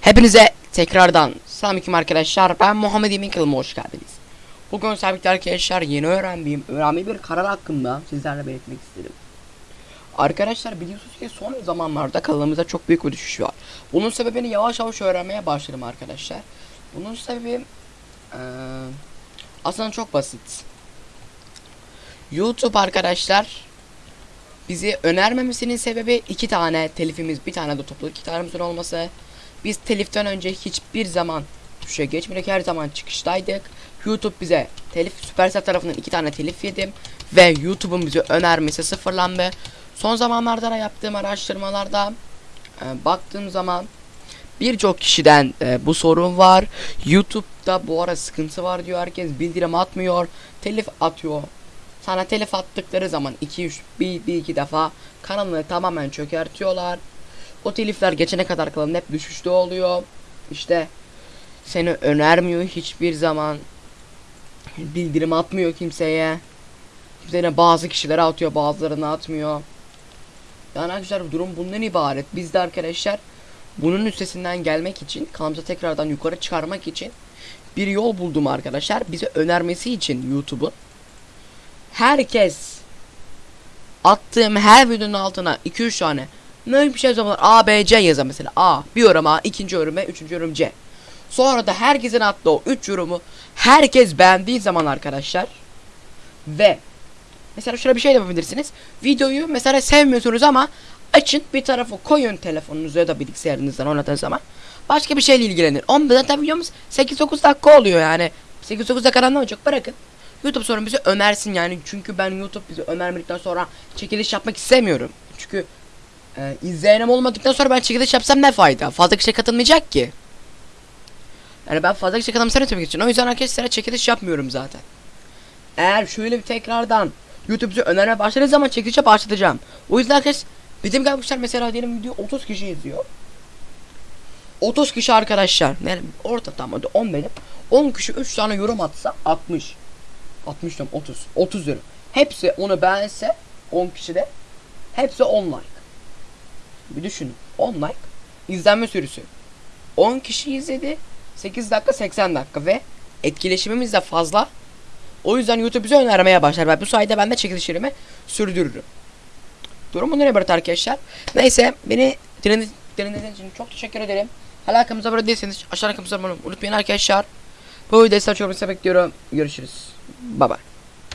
Hepinize tekrardan selamünaleyküm arkadaşlar. Ben Muhammed Emin hoş geldiniz. Bugün sabitli arkadaşlar yeni öğrendiğim önemli bir karar hakkında sizlerle belirtmek istedim. Arkadaşlar biliyorsunuz ki son zamanlarda kanalımızda çok büyük bir düşüş var. Bunun sebebini yavaş yavaş öğrenmeye başladım arkadaşlar. Bunun sebebi eee, aslında çok basit. YouTube arkadaşlar bizi önermemesinin sebebi iki tane telifimiz bir tane de toplu iki tanemizin olması. Biz teliften önce hiçbir zaman tuşa geçmedik her zaman çıkıştaydık. YouTube bize telif Supercell tarafından iki tane telif yedim ve YouTube'un bize önermesi sıfırlandı. Son zamanlarda da yaptığım araştırmalarda e, baktığım zaman birçok kişiden e, bu sorun var. YouTube'da bu ara sıkıntı var diyor herkes bildirim atmıyor, telif atıyor. Sana telif attıkları zaman 2 3 bir, bir iki defa kanalını tamamen çökertiyorlar. O telifler geçene kadar kanalın hep düşüşte oluyor. İşte seni önermiyor hiçbir zaman. Bildirim atmıyor kimseye. Kimseye bazı kişilere atıyor bazılarına atmıyor. Yani arkadaşlar durum bundan ibaret. Biz de arkadaşlar bunun üstesinden gelmek için kanalımıza tekrardan yukarı çıkarmak için bir yol buldum arkadaşlar. Bize önermesi için YouTube'un herkes attığım her videonun altına 2-3 tane ne bir şey zaman A, B, C yazar mesela A, bir yorum A, ikinci yorum B, üçüncü yorum C. Sonra da herkesin attığı o 3 yorumu herkes beğendiği zaman arkadaşlar ve mesela şöyle bir şey yapabilirsiniz. Videoyu mesela sevmiyorsunuz ama açın bir tarafa koyun telefonunuza ya da bilgisayarınızdan oynadığınız zaman. Başka bir şeyle ilgilenin. 10 zaten videomuz 8-9 dakika oluyor yani. 8-9 dakika ne olacak bırakın. YouTube sonra bizi önersin yani çünkü ben YouTube bizi önermedikten sonra çekiliş yapmak istemiyorum. Çünkü e, izleyenim olmadıktan sonra ben çekiliş yapsam ne fayda? Fazla kişi katılmayacak ki. Yani ben fazla kişi katılmasını etmek için. O yüzden arkadaşlar çekiliş yapmıyorum zaten. Eğer şöyle bir tekrardan YouTube bizi önermeye başladığı zaman çekilişe başlatacağım. O yüzden arkadaşlar bizim gelmişler mesela diyelim video 30 kişi izliyor. 30 kişi arkadaşlar. Yani orta tam hadi 10 benim. 10 kişi 3 tane yorum atsa 60. 60 diyorum 30. 30 diyorum. Hepsi onu beğense 10 kişi de hepsi 10 like. Bir düşünün. 10 like izlenme sürüsü. 10 kişi izledi. 8 dakika 80 dakika ve etkileşimimiz de fazla. O yüzden YouTube bize önermeye başlar. Ve bu sayede ben de çekilişlerimi sürdürürüm. Durum bundan ibaret arkadaşlar. Neyse beni dinlediğiniz için çok teşekkür ederim. Hala kanalımıza abone değilseniz aşağıdan kanalımıza abone olmayı unutmayın arkadaşlar. Bu videoyu size çok bekliyorum. Görüşürüz. Bye bye.